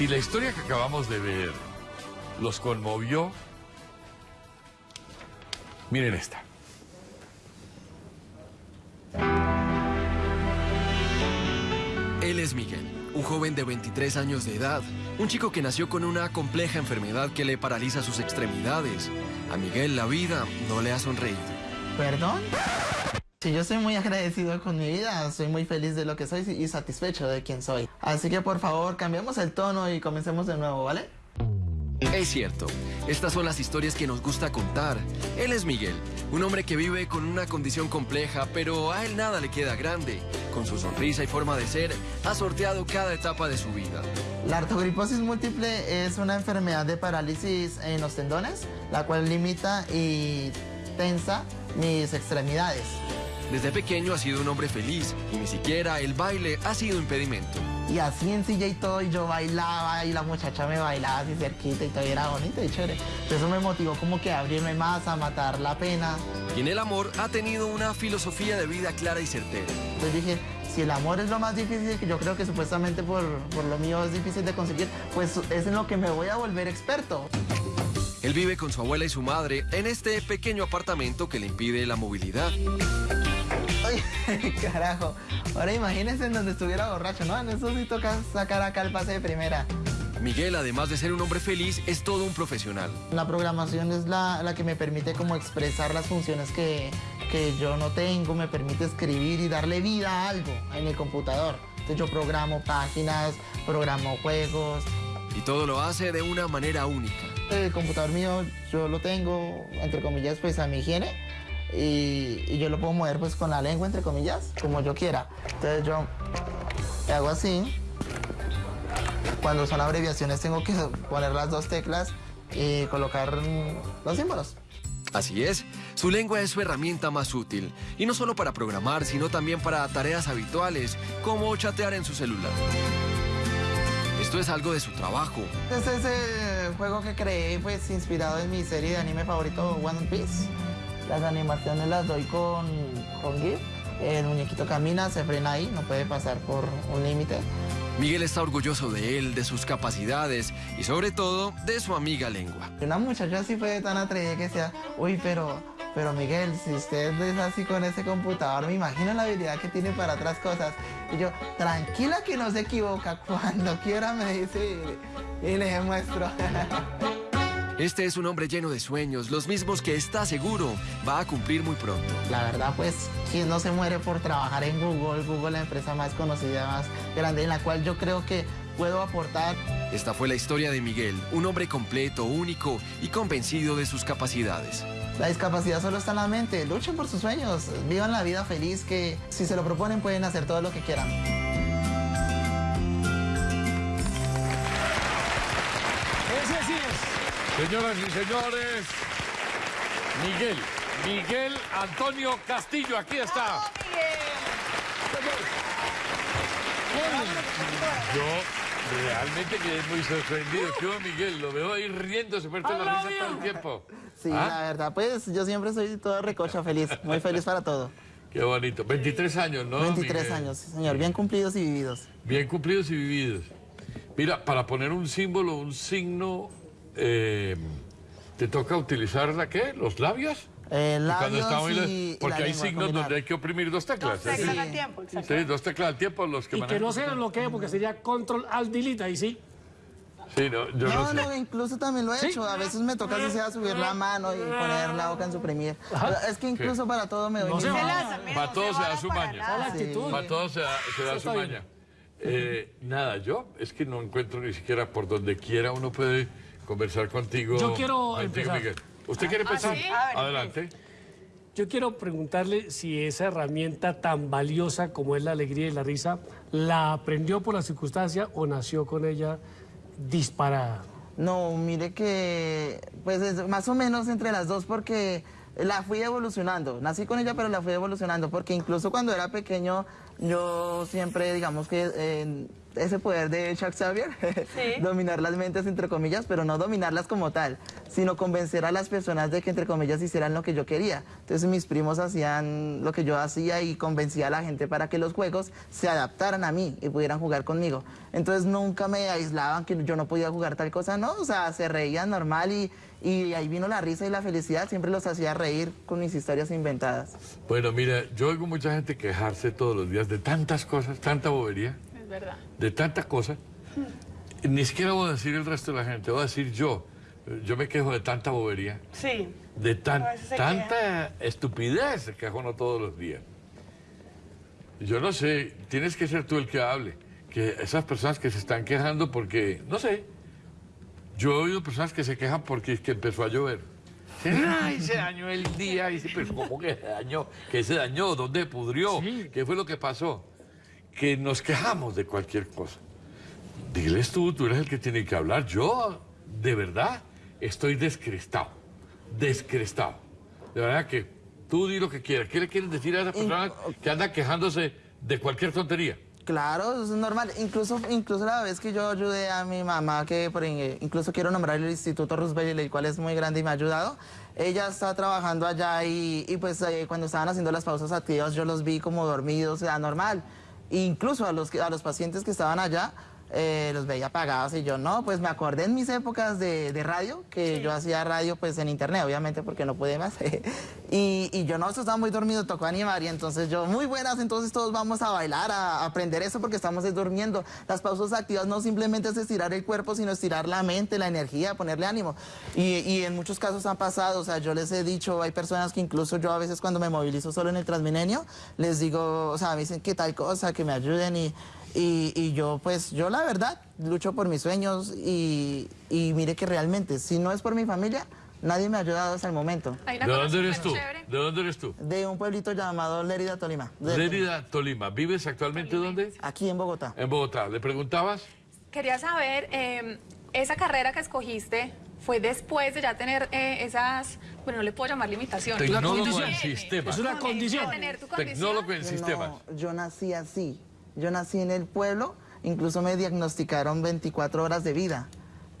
Si la historia que acabamos de ver los conmovió, miren esta. Él es Miguel, un joven de 23 años de edad, un chico que nació con una compleja enfermedad que le paraliza sus extremidades. A Miguel la vida no le ha sonreído. ¿Perdón? Sí, yo soy muy agradecido con mi vida, soy muy feliz de lo que soy y satisfecho de quien soy. Así que por favor, cambiemos el tono y comencemos de nuevo, ¿vale? Es cierto, estas son las historias que nos gusta contar. Él es Miguel, un hombre que vive con una condición compleja, pero a él nada le queda grande. Con su sonrisa y forma de ser, ha sorteado cada etapa de su vida. La artrogriposis múltiple es una enfermedad de parálisis en los tendones, la cual limita y tensa mis extremidades. Desde pequeño ha sido un hombre feliz y ni siquiera el baile ha sido impedimento. Y así en silla y todo, y yo bailaba y la muchacha me bailaba así cerquita y todo y era bonito y chévere. Eso me motivó como que a abrirme más, a matar la pena. Y en el amor ha tenido una filosofía de vida clara y certera. Entonces dije, si el amor es lo más difícil, que yo creo que supuestamente por, por lo mío es difícil de conseguir, pues es en lo que me voy a volver experto. Él vive con su abuela y su madre en este pequeño apartamento que le impide la movilidad. Carajo. Ahora imagínense en donde estuviera borracho, ¿no? En eso sí toca sacar acá el pase de primera. Miguel, además de ser un hombre feliz, es todo un profesional. La programación es la, la que me permite como expresar las funciones que, que yo no tengo, me permite escribir y darle vida a algo en el computador. Entonces yo programo páginas, programo juegos. Y todo lo hace de una manera única. El computador mío yo lo tengo, entre comillas, pues a mi higiene y, y, yo lo puedo mover pues con la lengua, entre comillas, como yo quiera. Entonces yo hago así. Cuando son abreviaciones tengo que poner las dos teclas y colocar los símbolos. Así es, su lengua es su herramienta más útil, y no solo para programar, sino también para tareas habituales, como chatear en su celular. Esto es algo de su trabajo. Este es el juego que creé, pues inspirado en mi serie de anime favorito, One Piece. Las animaciones las doy con, con GIF. El muñequito camina, se frena ahí, no puede pasar por un límite. Miguel está orgulloso de él, de sus capacidades y sobre todo de su amiga lengua. Una muchacha así fue tan atrevida que decía, uy, pero, pero Miguel, si usted es así con ese computador, me imagino la habilidad que tiene para otras cosas. Y yo, tranquila que no se equivoca, cuando quiera me dice y, y le demuestro. Este es un hombre lleno de sueños, los mismos que está seguro va a cumplir muy pronto. La verdad, pues, quien no se muere por trabajar en Google, Google la empresa más conocida, más grande, en la cual yo creo que puedo aportar. Esta fue la historia de Miguel, un hombre completo, único y convencido de sus capacidades. La discapacidad solo está en la mente, luchen por sus sueños, vivan la vida feliz que si se lo proponen pueden hacer todo lo que quieran. Señoras y señores, Miguel, Miguel Antonio Castillo, aquí está. ¡Oh, Miguel! Yo realmente quedé muy sorprendido. ¿Qué Miguel? Lo veo ahí riendo, se parte la risa todo el tiempo. Sí, ¿Ah? la verdad, pues yo siempre soy todo recocha feliz, muy feliz para todo. Qué bonito. 23 años, ¿no? 23 Miguel? años, señor. Bien cumplidos y vividos. Bien cumplidos y vividos. Mira, para poner un símbolo, un signo, eh, ¿te toca utilizar la qué? ¿Los labios? Eh, labios y, Porque y hay signos combinar. donde hay que oprimir dos teclas. Dos teclas ¿sí? al tiempo, exacto. Sí, dos teclas al tiempo los que Y que no se bloquee porque sería control alt delete ahí sí. Sí, no, yo no, No, sé. no, incluso también lo he ¿Sí? hecho. A veces me toca así sea subir la mano y poner la boca en suprimir. Es que incluso para todo me doy No se va. Para todo se da su para maña. Para todos se da, su maña. Eh, nada, yo es que no encuentro ni siquiera por donde quiera uno puede conversar contigo. Yo quiero contigo, empezar. Miguel. ¿Usted quiere empezar? ¿sí? Adelante. Yo quiero preguntarle si esa herramienta tan valiosa como es la alegría y la risa, ¿la aprendió por la circunstancia o nació con ella disparada? No, mire que, pues es más o menos entre las dos porque la fui evolucionando. Nací con ella, pero la fui evolucionando porque incluso cuando era pequeño yo siempre, digamos que eh, ese poder de Chuck Xavier, Sí. dominar las mentes entre comillas, pero no dominarlas como tal, sino convencer a las personas de que entre comillas hicieran lo que yo quería. Entonces mis primos hacían lo que yo hacía y convencía a la gente para que los juegos se adaptaran a mí y pudieran jugar conmigo. Entonces nunca me aislaban que yo no podía jugar tal cosa, no, o sea, se reían normal y, y ahí vino la risa y la felicidad, siempre los hacía reír con mis historias inventadas. Bueno, mira, yo oigo mucha gente quejarse todos los días de tantas cosas, tanta bobería, verdad. de tanta cosa. Ni siquiera voy a decir el resto de la gente, voy a decir yo. Yo me quejo de tanta bobería, Sí. de tan- tanta estupidez se queja uno todos los días. Yo no sé, tienes que ser tú el que hable. Que esas personas que se están quejando porque, no sé, yo he oído personas que se quejan porque es que empezó a llover. Dicen, Ay, se dañó el día. Y dice, pero ¿cómo que se dañó? ¿Qué se dañó? ¿Dónde pudrió? Sí. ¿Qué fue lo que pasó? Que nos quejamos de cualquier cosa. Diles tú, tú eres el que tiene que hablar. Yo, de verdad, estoy descrestado. Descrestado. De verdad que tú di lo que quieras. ¿Qué le quieres decir a esa persona que anda quejándose de cualquier tontería? Claro, es normal. Incluso, incluso la vez que yo ayudé a mi mamá, que por, incluso quiero nombrar el Instituto Roosevelt, el cual es muy grande y me ha ayudado. Ella está trabajando allá y, y pues eh, cuando estaban haciendo las pausas activas yo los vi como dormidos, o sea, normal. Incluso a los, a los pacientes que estaban allá eh, los veía apagados y yo no, pues me acordé en mis épocas de, de radio, que yo hacía radio pues en internet, obviamente porque no podía más. y, y yo no, eso estaba muy dormido, tocó animar y entonces yo, muy buenas, entonces todos vamos a bailar, a, a aprender eso porque estamos es durmiendo. Las pausas activas no simplemente es estirar el cuerpo, sino estirar la mente, la energía, ponerle ánimo. Y, y en muchos casos han pasado, o sea, yo les he dicho, hay personas que incluso yo a veces cuando me movilizo solo en el Transmilenio, les digo, o sea, me dicen que tal cosa, que me ayuden y... Y, y yo, pues, yo la verdad, lucho por mis sueños y, y mire que realmente, si no es por mi familia, nadie me ha ayudado hasta el momento. Hay una ¿De dónde eres tú? ¿De dónde eres tú? De un pueblito llamado Lérida, Tolima. De- Lérida, Tolima. ¿Vives actualmente dónde? Aquí en Bogotá. En Bogotá. ¿Le preguntabas? Quería saber, eh, esa carrera que escogiste fue después de ya tener eh, esas, bueno, no le puedo llamar limitaciones. Tecnólogo en sistemas. Es una condición. tener tu condición. Tecnólogo en Yo sistemas. no, yo nací así. Yo nací en el pueblo, incluso me diagnosticaron 24 horas de vida.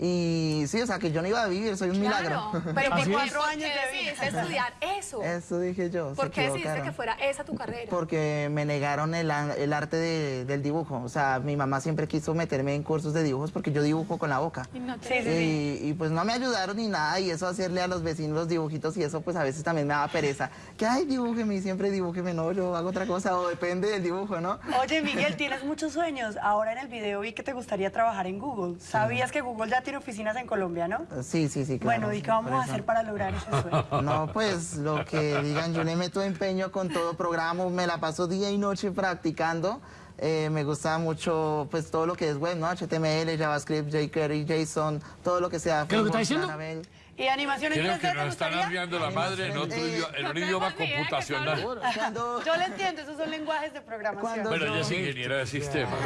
Y sí, o sea, que yo no iba a vivir, soy un Claro, milagro. pero ¿por es. qué años decidiste estudiar eso? Eso dije yo. ¿Por qué decidiste que fuera esa tu carrera? Porque me negaron el, el arte de- del dibujo. O sea, mi mamá siempre quiso meterme en cursos de dibujos porque yo dibujo con la boca. Y no te- Y, y, pues no me ayudaron ni nada y eso hacerle a los vecinos los dibujitos y eso pues a veces también me daba pereza. Que ay, dibújeme y siempre dibújeme, no, yo hago otra cosa o depende del dibujo, ¿no? Oye, Miguel, tienes muchos sueños. Ahora en el video vi que te gustaría trabajar en Google. ¿Sabías que Google ya tiene oficinas en Colombia, no? Sí, sí, sí, claro. bueno, ¿y qué vamos a hacer para lograr ese sueño? No, pues lo que digan, yo le meto empeño con todo programa, me la paso día y noche practicando. Eh, me gusta mucho pues todo lo que es web, ¿no? HTML, JavaScript, jQuery, JSON, todo lo que sea. ¿Qué es lo que está diciendo? Laravel. ¿Y animación en Creo 3D que nos están arriando la madre en, otro Eh, idioma, en un no idioma computacional. Cuando- Yo lo entiendo, esos son lenguajes de programación. Cuando- Bueno, ella es ingeniera de sistemas.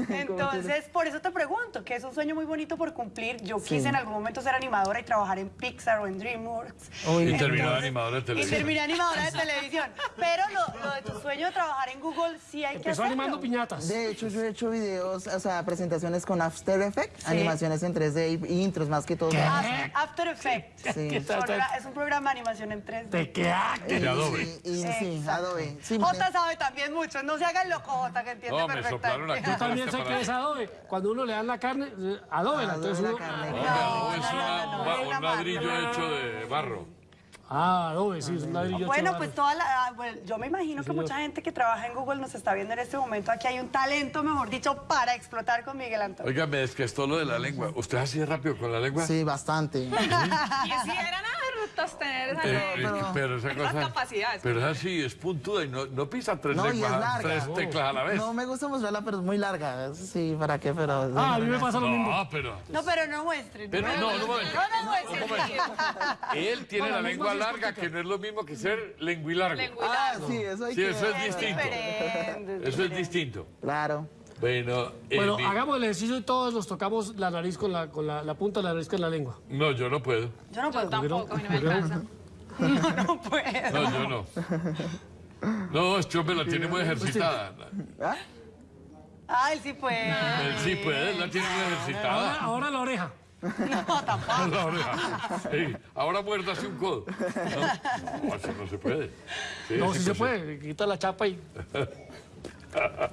Ah, qué. Entonces, por eso te pregunto, que es un sueño muy bonito por cumplir. Yo quise en algún momento ser animadora y trabajar en Pixar o en DreamWorks. Uy, Y terminó Entonces- animadora de Y televisión. terminé animadora de televisión. Pero lo, lo de tu sueño de trabajar en Google sí hay que Empezó hacerlo. animando piñatas. De hecho, yo he hecho videos, o sea, presentaciones con After Effects, animaciones en 3D y, y intros más que todo. After, After Effects. Sí. ¿Qué es un programa de animación en 3D. Te queda. De Adobe. Y, y sí. Adobe. Sí, Jota sabe también mucho, no se haga el loco, Jota, que entiende No, me soplaron perfectamente. aquí. Yo también sé que es Adobe. Cuando uno le dan la carne, eh, Adobe. Adobe entonces la uno- carne. Hombre, No, Adobe es no, una- no, no, un- es ladrillo hecho de barro. Ah, Adobe, sí, es un ladrillo. Bueno, hecho pues barro. toda la, ah, bueno, yo me imagino que señor. mucha gente que trabaja en Google nos está viendo en este momento. Aquí hay un talento, mejor dicho, para explotar con Miguel Antonio. Oiga, me desquestó lo de la lengua. ¿Usted así de rápido con la lengua? Sí, bastante. Quisieran habernos tener esa Eh, lengua. eh, pero esa Esas cosa. capacidades. Pero es así, es puntuda y no, no pisa tres No, y es larga. tres teclas a la vez. No me gusta mostrarla, pero es muy larga. Sí, ¿para qué? Pero... Ah, a mí me pasa lo mismo. No, pero. No, pero no muestren. Pero no, no, momento. Él tiene Bueno, la lengua larga, que no es lo mismo que ser lenguilargo. Ah, sí, eso hay Sí, que... eso es distinto. Eso es distinto. Claro. Bueno, eh, Bueno, mi- hagamos el ejercicio y todos nos tocamos la nariz con la, con la, la punta de la nariz con la lengua. no, yo no puedo. Yo no Yo puedo. tampoco, a mí no me alcanza. No puedo. No, yo no. No, este hombre la tiene muy ejercitada. ¿Ah? Ah, él sí puede. Él sí puede, la tiene Ahora, ejercitada. ahora la oreja. No, tampoco. La oreja. Sí, ahora muérdase un codo. No, no, eso no se puede. Sí, No, si se puede. Quita la chapa y...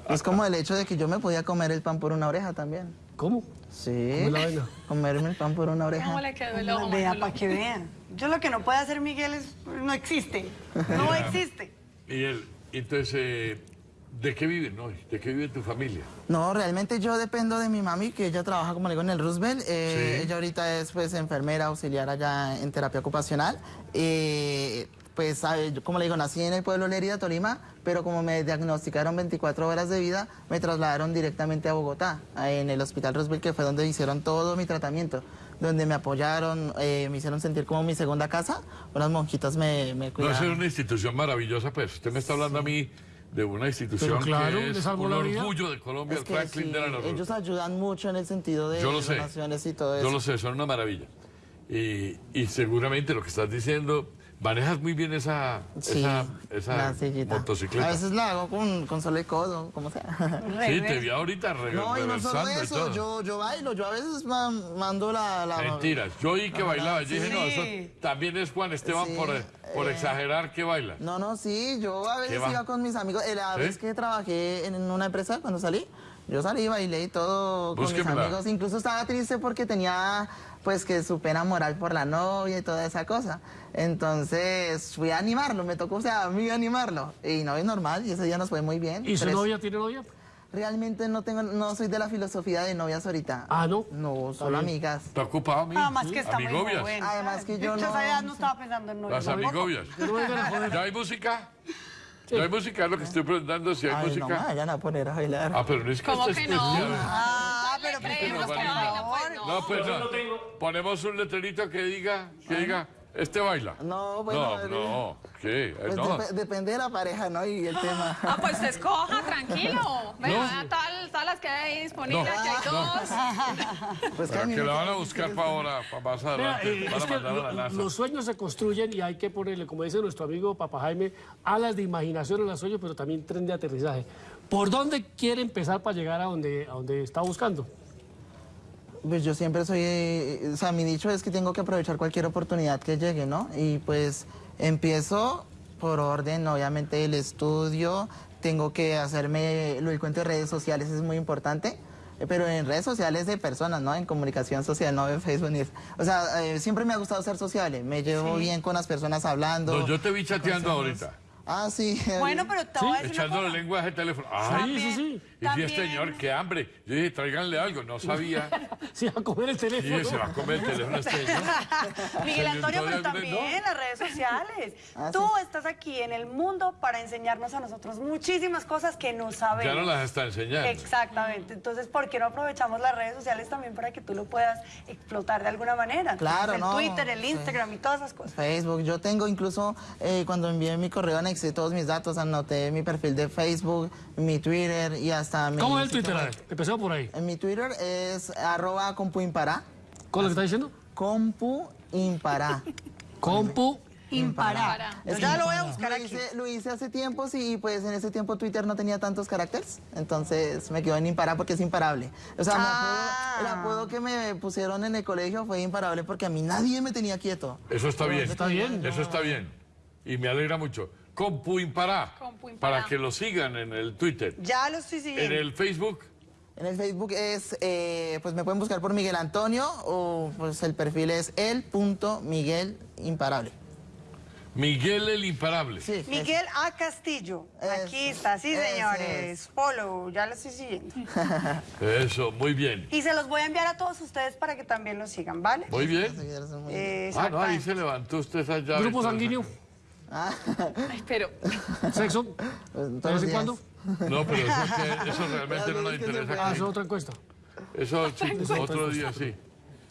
Es como el hecho de que yo me podía comer el pan por una oreja también. ¿Cómo? Sí. ¿Cómo es la vaina? Comerme el pan por una oreja. ¿Cómo le quedó el ojo? Vea, Manolo? para que vean. Yo lo que no puede hacer Miguel es. No existe. No existe. Él, entonces, eh, ¿de qué vive? No, ¿De qué vive tu familia? No, realmente yo dependo de mi mami, que ella trabaja, como le digo, en el Roosevelt. Eh, Sí. Ella ahorita es pues enfermera auxiliar allá en terapia ocupacional. Eh, pues, sabe, yo, como le digo, nací en el pueblo de Lerida, Tolima, pero como me diagnosticaron 24 horas de vida, me trasladaron directamente a Bogotá, en el Hospital Roosevelt, que fue donde hicieron todo mi tratamiento, donde me apoyaron, eh, me hicieron sentir como mi segunda casa. Unas monjitas me, me No, cuidaron. esa es una institución maravillosa, pues. Usted me está hablando a mí de una institución claro, que es un la orgullo de Colombia, Es el Franklin sí, Delano Roosevelt. ellos ayudan mucho en el sentido de sé. donaciones y todo eso. Yo lo sé, son una maravilla. Y, y seguramente lo que estás diciendo, manejas muy bien esa, Sí, esa, esa motocicleta. A veces la hago con, con solo el codo, como sea. Sí, te vi ahorita re- No, y no solo y eso, yo, yo bailo, yo a veces ma- mando la... la Mentiras. Yo oí que bailaba. Yo dije, no, Sí. eso también es Juan Esteban Sí, por, por eh. exagerar que baila. No, no, sí, yo a veces iba con mis amigos. Eh, La ¿Sí? vez que trabajé en una empresa, cuando salí, yo salí, bailé y todo con mis Búsquemela. amigos. Incluso estaba triste porque tenía, pues, que su pena moral por la novia y toda esa cosa. Entonces, fui a animarlo, me tocó, o sea, a mí animarlo. Y no, es normal, y ese día nos fue muy bien. ¿Y su Tres- novia tiene novia? Realmente no tengo, no soy de la filosofía de novias ahorita. Ah, ¿no? No, solo amigas. ¿Está ocupado, mi? Nada más que está muy Amigobias. joven. Además que yo no- edad no estaba pensando en novio. Las amigobias. Yo. ¿Ya hay música? ¿Ya hay música? Es lo que estoy preguntando, si hay Ay, no me música. vayan a poner a bailar. Ah, pero no es que ¿Cómo que no? especial. Ah, pero pues, creemos por que pues no. No, pues no. Ponemos un letrerito que diga, que diga, este baila. No, bueno, No, no, ¿qué? Eh, Pues no. dep- depende de la pareja, ¿no? Y el tema. Ah, pues se escoja, tranquilo. Vea, No. tal, todas las que hay disponibles, No. aquí hay dos. Pues Pero a que la van a buscar para ahora, para más adelante. eh, Van es a que mandar a la los sueños se construyen y hay que ponerle, como dice nuestro amigo Papa Jaime, alas de imaginación en los sueños, pero también tren de aterrizaje. ¿Por dónde quiere empezar para llegar a donde, a donde está buscando? Pues yo siempre soy, eh, o sea, mi dicho es que tengo que aprovechar cualquier oportunidad que llegue, ¿no? Y pues empiezo por orden, obviamente, el estudio, tengo que hacerme, lo del cuento de redes sociales es muy importante, pero en redes sociales de personas, ¿no? En comunicación social, no en Facebook ni... O sea, eh, siempre me ha gustado ser sociable, me llevo bien con las personas hablando. No, yo te vi chateando ahorita, Ah, sí. Bueno, pero te voy a decir una echándole cosa. lenguaje de teléfono. Ay, Sí, sí, sí. Y si También- este señor, qué hambre. Yo dije, tráiganle algo, no sabía. Sí, a comer el Y teléfono. se va a comer el teléfono este señor. Miguel Se Antonio, pero entró también en las redes sociales. Ah, Tú estás aquí en el mundo para enseñarnos a nosotros muchísimas cosas que no sabemos. Ya no las está enseñando. Exactamente. Entonces, ¿por qué no aprovechamos las redes sociales también para que tú lo puedas explotar de alguna manera? Claro, el no, Twitter, el sí. Instagram y todas esas cosas. Facebook, yo tengo incluso, eh, cuando envié mi correo anexé todos mis datos, anoté mi perfil de Facebook, mi Twitter y hasta mi... ¿Cómo es el Twitter? A ver, Empezó por ahí. En mi Twitter es arroba compu impará. ¿Con lo que está diciendo? Compu impará. Compu. Es Ya lo voy a buscar lo hice, lo hice hace tiempo, sí, y pues en ese tiempo Twitter no tenía tantos caracteres, entonces me quedó en impará porque es imparable. O sea, Ah. el apodo que me pusieron en el colegio fue imparable porque a mí nadie me tenía quieto. Eso está bien. Está bien. Eso está bien. Y me alegra mucho. Compu Impará. Compu Impará. Para que lo sigan en el Twitter. Ya lo estoy En siguiendo. el Facebook, En el Facebook es, eh, pues me pueden buscar por Miguel Antonio o pues el perfil es el.miguelimparable. Miguel el Imparable. Sí. Miguel A. Castillo. Aquí está, sí, señores. es. Follow, ya lo estoy siguiendo. Eso, muy bien. Y se los voy a enviar a todos ustedes para que también lo sigan, ¿vale? Muy bien. Eh, Ah, no, ahí se levantó usted llave. Grupo toda Ay, pero Sexo. Pues, ¿De vez en días. No, pero eso, que- eso realmente no nos Es interesa. Ah, aquí. es otra encuesta. Eso sí, otro día sí.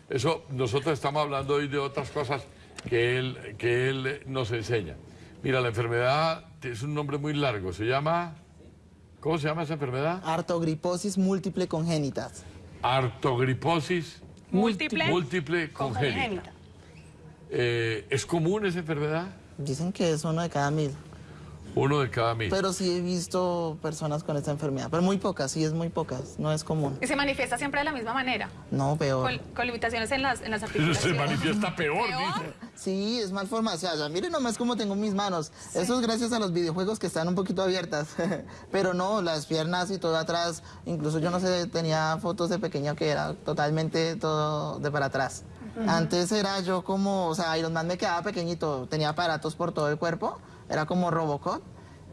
Eso, nosotros estamos hablando hoy de otras cosas que él, que él nos enseña. Mira, la enfermedad es un nombre muy largo. Se llama. ¿Cómo se llama esa enfermedad? Artogriposis múltiple congénitas. Artogriposis múltiple. múltiple congénita. Congénita. Eh, ¿Es común esa enfermedad? Dicen que es uno de cada mil. Uno de cada mil. Pero sí he visto personas con esta enfermedad, pero muy pocas, sí es muy pocas, no es común. Y se manifiesta siempre de la misma manera, No, peor. con, con limitaciones en las, en las Se articulaciones. manifiesta peor, ¿Peor? dice. Sí, es malformación. O sea, miren nomás cómo tengo mis manos. Eso es gracias a los videojuegos que están un poquito abiertas. Pero no, las piernas y todo atrás. Incluso yo no sé, tenía fotos de pequeño que era totalmente todo de para atrás. Antes era yo como, o sea, Iron Man me quedaba pequeñito. Tenía aparatos por todo el cuerpo. Era como Robocop.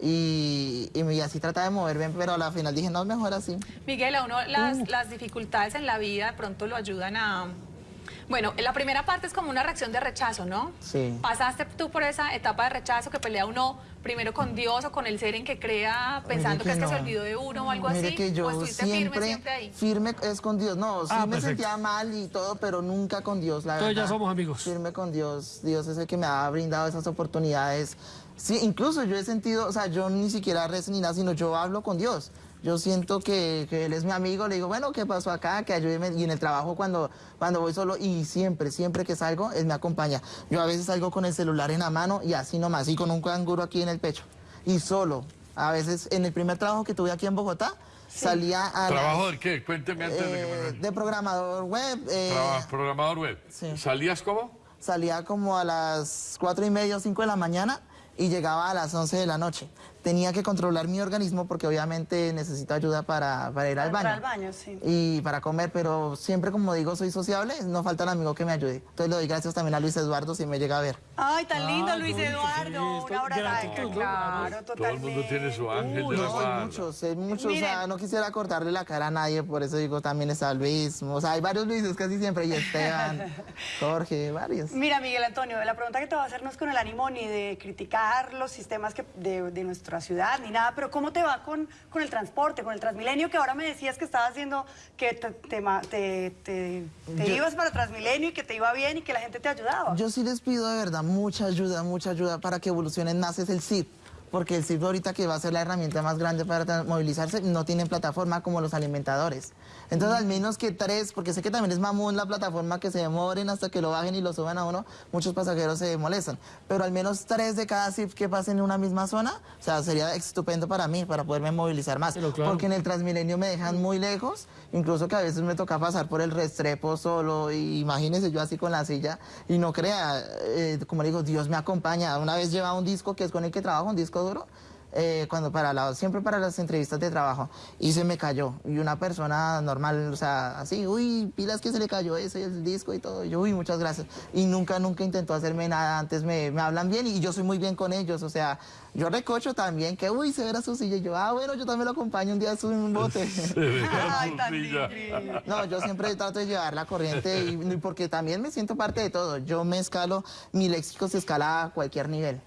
Y, y, así trataba de moverme, pero a la final dije, no, mejor así. Miguel, a uno las, las dificultades en la vida de pronto lo ayudan a... Bueno, la primera parte es como una reacción de rechazo, ¿no? Sí. Pasaste tú por esa etapa de rechazo que pelea uno primero con Dios o con el ser en que crea pensando que, es que se no. olvidó de uno o algo Mire así. que yo o siempre, firme siempre ahí. firme es con Dios. No, sí Ah, me perfecto. sentía mal y todo, pero nunca con Dios, la Entonces ya verdad. somos amigos. Firme con Dios. Dios es el que me ha brindado esas oportunidades. Sí, incluso yo he sentido, o sea, yo ni siquiera rezo ni nada, sino yo hablo con Dios. Yo siento que, que Él es mi amigo, le digo, bueno, ¿qué pasó acá? Que ayúdeme. Y en el trabajo cuando, cuando voy solo, y siempre, siempre que salgo, Él me acompaña. Yo a veces salgo con el celular en la mano y así nomás, y con un canguro aquí en el pecho. Y solo. A veces, en el primer trabajo que tuve aquí en Bogotá, salía a ¿Trabajo de qué? Cuénteme antes de que eh, me... de programador web. eh, Traba- Programador web. sí. ¿Salías cómo? salía como a las cuatro y media o 5 de la mañana y llegaba a las 11 de la noche. Tenía que controlar mi organismo porque obviamente necesito ayuda para, para ir al Para baño. al baño, sí. Y para comer, pero siempre como digo, soy sociable, no falta el amigo que me ayude. Entonces le doy gracias también a Luis Eduardo si me llega a ver. Ay, tan lindo, Ay, Luis sí, Eduardo. esto- Un abrazo. ¿no? Claro, Todo el mundo tiene su ángel de la No, hay muchos, hay muchos, o sea, no quisiera cortarle la cara a nadie, por eso digo, también está Luis, o sea, hay varios Luises casi siempre, y Esteban, Jorge, varios. Mira, Miguel Antonio, la pregunta que te voy a hacer no es con el ánimo ni de criticar los sistemas que, de, de nuestra ciudad ni nada, pero ¿cómo te va con, con el transporte, con el Transmilenio? Que ahora me decías que estabas haciendo, que te, te te- te- Yo- ibas para Transmilenio y que te iba bien y que la gente te ayudaba. Yo sí les pido de verdad mucha ayuda, mucha ayuda para que evolucionen más es el CIP. Porque el CIP ahorita que va a ser la herramienta más grande para movilizarse, no tienen plataforma como los alimentadores. Entonces al menos que tres, porque sé que también es mamón la plataforma que se demoren hasta que lo bajen y lo suban a uno, muchos pasajeros se molestan. Pero al menos tres de cada CIP que pasen en una misma zona, o sea, sería estupendo para mí, para poderme movilizar más. Claro. Porque en el Transmilenio me dejan muy lejos, incluso que a veces me toca pasar por el Restrepo solo, y imagínese yo así con la silla, y no crea, eh, como le digo, Dios me acompaña. Una vez lleva un disco que es con el que trabajo, un disco duro, eh, cuando para la, siempre para las entrevistas de trabajo, y se me cayó. Y una persona normal, o sea, así, uy, pilas que se le cayó ese, el disco y todo. Y yo, uy, muchas gracias. Y nunca, nunca intentó hacerme nada. Antes me, me hablan bien y yo soy muy bien con ellos. O sea, yo recocho también que, uy, se verá su silla. Y yo, ah, bueno, yo también lo acompaño un día sube un bote. Ay, tan. No, yo siempre trato de llevar la corriente y, y porque también me siento parte de todo. Yo me escalo, mi léxico se escala a cualquier nivel.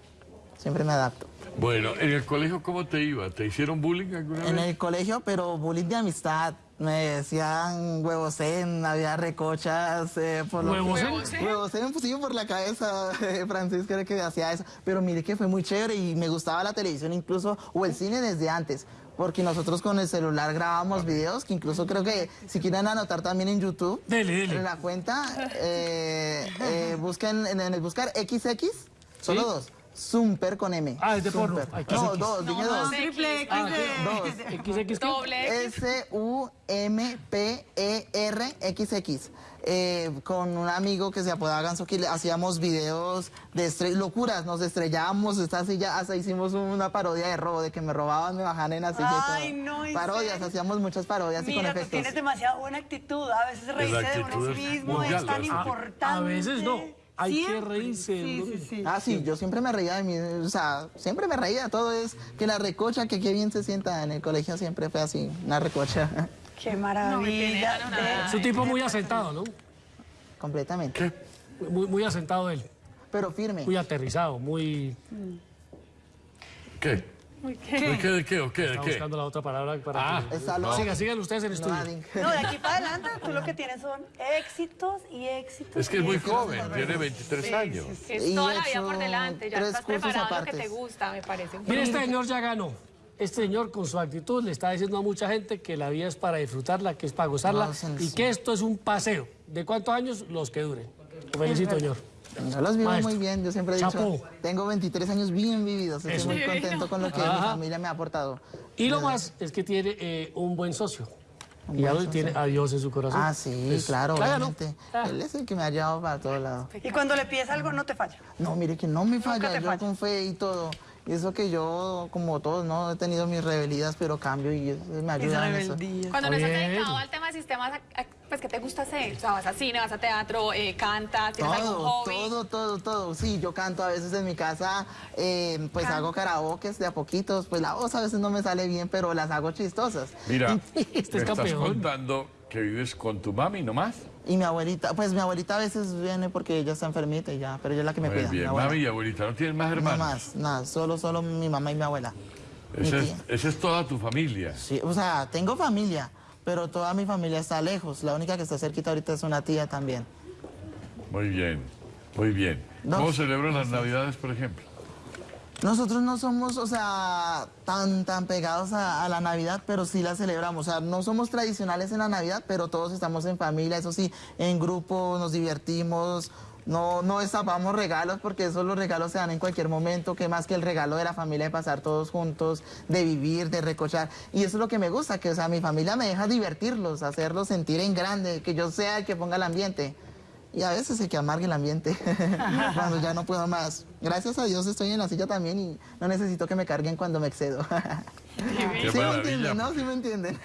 Siempre me adapto. Bueno, ¿en el colegio cómo te iba? ¿Te hicieron bullying alguna En vez? el colegio, pero bullying de amistad. Me decían huevocén, había recochas. Eh, por lo que- ¿Huevocén? Huevocén, pues sí, por la cabeza. eh, Francisco era que hacía eso. Pero mire que fue muy chévere y me gustaba la televisión incluso, o el cine desde antes. Porque nosotros con el celular grabábamos videos, que incluso creo que si quieren anotar también en YouTube, Dele, dele. en la cuenta, eh, eh, busquen en, en el buscar XX, solo ¿Sí? dos. Zumper con M. Ah, es de porno. Ay, No, dos, dije dos. Triple X Ah, Dos. XX, ¿qué? Doble. S-U-M-P-E-R-X-X. Eh, con un amigo que se apodaba Ganso que le hacíamos videos de locuras, nos estrellábamos esta silla, hasta hicimos una parodia de robo, de que me robaban, me bajaban en la silla y Ay, todo. no, ¿en Parodias, hacíamos muchas parodias y con Mira, tú efectos. tienes demasiada buena actitud. A veces reírse de uno mismo es tan importante. A veces no. Hay que Siempre. reírse de Sí, uno sí, sí. Ah, sí, yo siempre me reía de mí, o sea, siempre me reía, todo es que la recocha, que qué bien se sienta en el colegio, siempre fue así, una recocha, Qué No, maravilla. Es un tipo muy asentado, ¿no? completamente, Muy, muy asentado él. pero firme. Muy aterrizado, muy... ¿Qué? ¿De qué? ¿De qué? ¿O qué? ¿De Está qué? buscando la otra palabra para Ah, que... Loco. Sigan, sigan ustedes en el No, estudio. No, de aquí para adelante tú lo que tienes son éxitos y éxitos. Es que es muy éxitos. joven, tiene 23 años. Es Y toda la vida hecho por delante, ya tres estás cursos preparado lo que apartes. te gusta, me parece. Mire, este señor ya ganó. Este señor con su actitud le está diciendo a mucha gente que la vida es para disfrutarla, que es para gozarla y sí. que esto es un paseo. ¿De cuántos años? Los que duren. Lo felicito, señor. Yo los vivo Maestro. muy bien, yo siempre he dicho, Chapo. tengo 23 años bien vividos, estoy Eso. muy contento con lo que mi Ajá. familia me ha aportado. Y lo más es que tiene eh, un buen socio. Un y buen socio. tiene a Dios en su corazón. Ah, sí, Pues, claro, obviamente. Ah. Él es el que me ha llevado para todos lados. Y cuando le pides algo, no te falla. No, mire que no me falla, yo falla. con fe y todo. Y eso que yo, como todos, ¿no? He tenido mis rebelías, pero cambio y me ayuda en eso. Cuando no estás Bien. dedicado al tema de sistemas, ¿a- a- pues ¿qué te gusta hacer? O sea, vas a cine, vas a teatro, eh, cantas, tienes algún Todo, hobby. todo, todo, todo. Sí, yo canto a veces en mi casa, eh, pues hago karaokes de a poquitos, pues la voz a veces no me sale bien, pero las hago chistosas. Mira, Este estás campeón. contando que vives con tu mami nomás. Y mi abuelita, pues mi abuelita a veces viene porque ella está enfermita y ya, pero ella es la que me Muy cuida. mi bien, abuela. mami y abuelita, ¿no tienes más No hermanos? más, nada, solo, solo mi mamá y mi abuela. Mi Esa es, tía. esa es toda tu familia. Sí, o sea, tengo familia, pero toda mi familia está lejos. La única que está cerquita ahorita es una tía también. Muy bien, muy bien. Dos. ¿Cómo celebran las Navidades, por ejemplo? Nosotros no somos, o sea, tan, tan pegados a, a la Navidad, pero sí la celebramos. O sea, no somos tradicionales en la Navidad, pero todos estamos en familia, eso sí, en grupo, nos divertimos. No, no destapamos regalos porque esos los regalos se dan en cualquier momento, que más que el regalo de la familia de pasar todos juntos, de vivir, de recochar. Y eso es lo que me gusta, que o sea, mi familia me deja divertirlos, hacerlos sentir en grande, que yo sea el que ponga el ambiente. Y a veces el que amargue el ambiente cuando ya no puedo más. Gracias a Dios estoy en la silla también y no necesito que me carguen cuando me excedo. Qué sí me entienden, ¿no? Sí me entienden.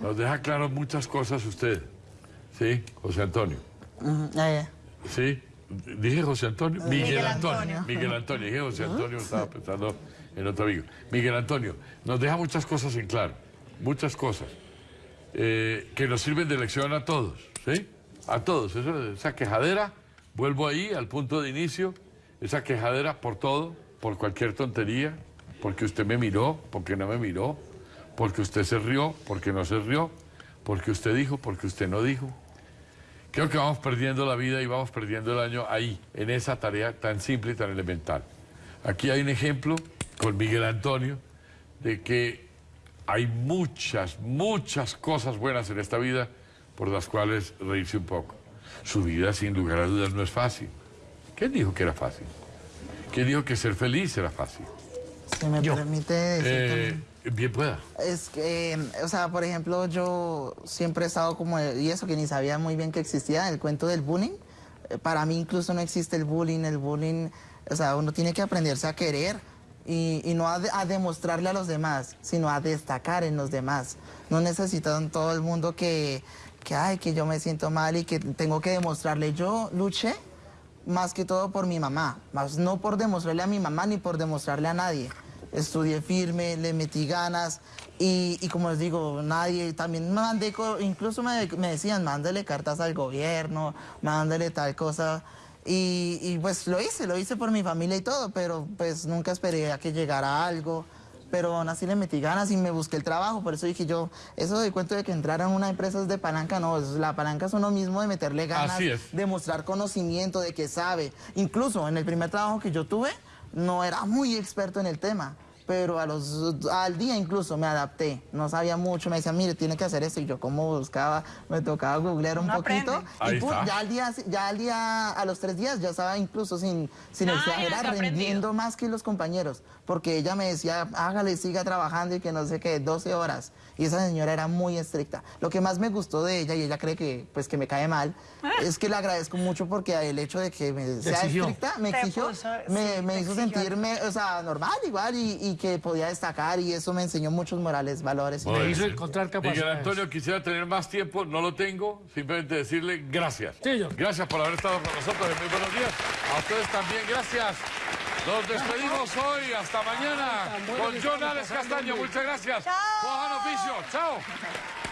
Nos deja claro muchas cosas usted. ¿Sí, José Antonio? Ujú, eh, ¿Sí? Dije José Antonio. Miguel, Miguel Antonio. Antonio. Miguel Antonio. Dije José Antonio, estaba pensando en otro amigo. Miguel Antonio, nos deja muchas cosas en claro. Muchas cosas. eh, que nos sirven de lección a todos. ¿Sí? A todos. Eso- esa quejadera, vuelvo ahí al punto de inicio. Esa quejadera por todo, por cualquier tontería, porque usted me miró, porque no me miró, porque usted se rió, porque no se rió, porque usted dijo, porque usted no dijo. Creo que vamos perdiendo la vida y vamos perdiendo el año ahí, en esa tarea tan simple y tan elemental. Aquí hay un ejemplo con Miguel Antonio de que hay muchas, muchas cosas buenas en esta vida por las cuales reírse un poco. Su vida, sin lugar a dudas, no es fácil. ¿Quién dijo que era fácil? ¿Quién dijo que ser feliz era fácil? si me permite decir Eh, bien pueda. Es que, o sea, por ejemplo, yo siempre he estado como, y eso que ni sabía muy bien que existía, el cuento del bullying. Eh, Para mí incluso no existe el bullying, el bullying, o sea, uno tiene que aprenderse a querer y, y no a, a demostrarle a los demás, sino a destacar en los demás. No necesitan todo el mundo que, que, ay, que yo me siento mal y que tengo que demostrarle. Yo luché más que todo por mi mamá, más no por demostrarle a mi mamá ni por demostrarle a nadie. Estudié firme, le metí ganas y, y como les digo, nadie, también me mandé, incluso me, me decían, mándale cartas al gobierno, mándale tal cosa. Y, y pues lo hice, lo hice por mi familia y todo, pero pues nunca esperé a que llegara algo. Pero aún así le metí ganas y me busqué el trabajo, por eso dije yo, eso de cuento de que entraran una empresa es de palanca, no, la palanca es uno mismo de meterle ganas, de mostrar conocimiento, de que sabe. Incluso en el primer trabajo que yo tuve, no era muy experto en el tema, pero a los, al día incluso me adapté. No sabía mucho, me decían, mire, tiene que hacer esto. Y yo como buscaba, me tocaba googlear un poquito. aprende. Y pum, ya al día, ya al día, a los tres días, ya estaba incluso sin, sin Ah, exagerar, rendiendo más que los compañeros. Porque ella me decía, hágale, siga trabajando y que no sé qué, 12 horas. Y esa señora era muy estricta. Lo que más me gustó de ella, y ella cree que, pues, que me cae mal, Ah. es que le agradezco mucho porque el hecho de que me sea exigió. estricta me exigió, puso- me, sí, me hizo exigió. sentirme, o sea, normal igual y, y que podía destacar y eso me enseñó muchos morales, valores. Me hizo encontrar capacidades. Miguel Antonio, quisiera tener más tiempo, no lo tengo. Simplemente decirle gracias. Sí. Gracias por haber estado con nosotros. Muy buenos días. A ustedes también, gracias. Nos despedimos hoy. Hasta mañana. Con John Alex Castaño. Muchas gracias. Chao. Juan Oficio. Chao.